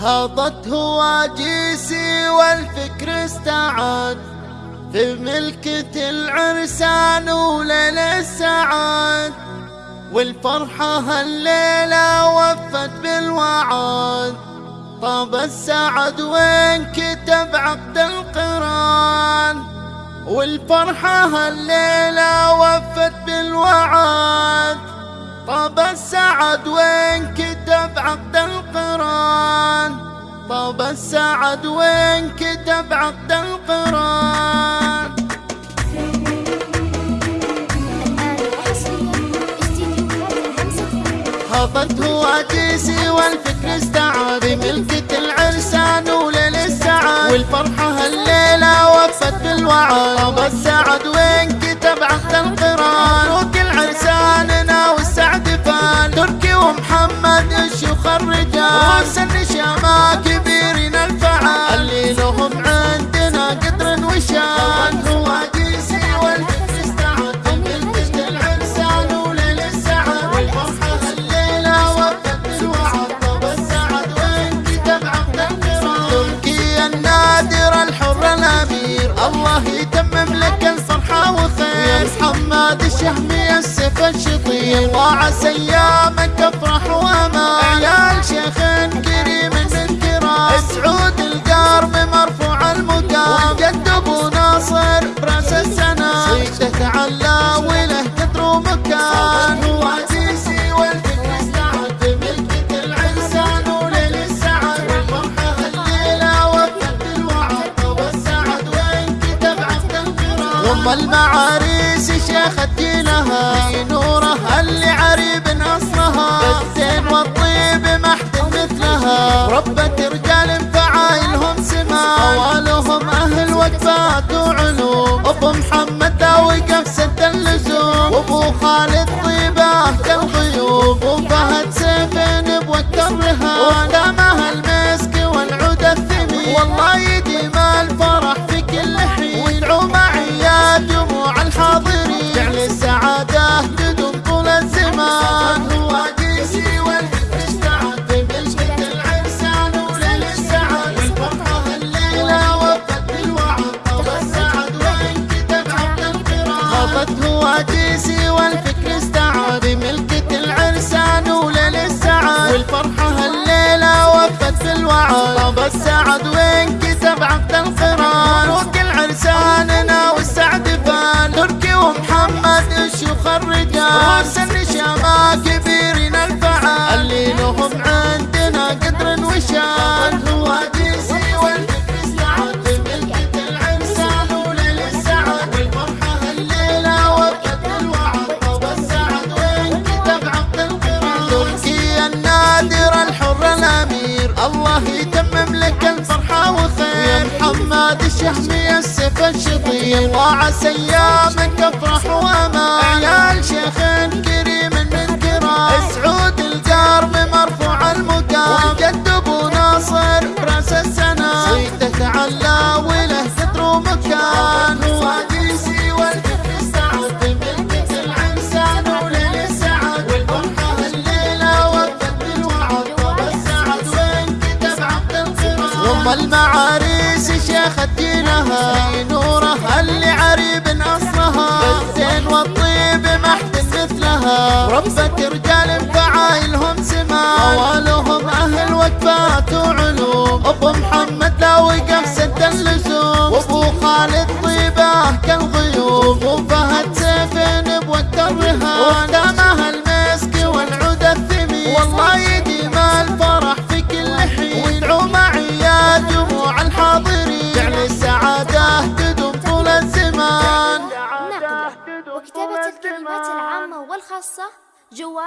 هضت هواجيسي والفكر استعاد في ملكة العرسان وليل السعاد. والفرحة هالليلة وفت بالوعد طاب السعد وين كتب عقد القرآن. والفرحة هالليلة وفت بالوعد طاب السعد وين كتب عقد القران؟ طاب السعد وين كتب عقد القران؟ هبط هواجيسي والفكر استعاد ملكة العرسان وليل السعاد والفرحة هالليلة وفت بالوعد طاب السعد الرجال وسن كبيرين الفعال. اللي لهم عندنا قدر وشان. العرسان وليل السعاد والفرحة بالوعد طاب السعد. كتب القران تركي النادر الحر الأمير. الله يتمم لك الفرحة وخير يا محمد الشهمي السيف الشطير عسى ايامك افرح عيال شيخ كريم من كرام سعود القرب مرفوع المقام. وجد أبو ناصر براس السنة. صيته تعلى وله قدر ومكان هو عزيزي والفكر استعد. بملكة العرسان وليل السعد. والفرحة هالليلة وفت بالوعد طاب السعد وين كتب عقد القران ام المعاريس شيخ دينها في وقفات وعلوم أبو محمد داوي قفزة اللزوم. وابو خالد طيبه كالغيوب. وفهد سيفين بوقت الرهان وسن شما كبيرين الفعال. اللي لهم عندنا قدر وشان. والفكر وليل السعد. والفرحة الوعد طاب السعد وين كتب عقد القران تركي النادر الحر الأمير. الله يتمم لك الفرحة وخير. يا محمد الشهمي السيف الشطير الله عسى ايامك أفرح وأمان. عيال شيخ كريم من كرام. سعود القرب مرفوع المقام. وجد أبو ناصر براس السنة. صيته تعلى وله قدر ومكان. بملكة العرسان وليل السعد وفت بالوعد السعد وين كتب القرآن. ام المعاريس شيخ دينها في نورة اللي عريب اصلها بالزين والطيب محد مثلها. ربة رجال فعايلهم سما. اوالهم أهل وقفات وعلوم. أبو محمد لاوي قفزة اللزوم وأبو خالد طيبه كالغيوم. وفهد سيفين بوقت الرهان ودامها الزمان نقله وكتابة الكلمات العامة والخاصة جوال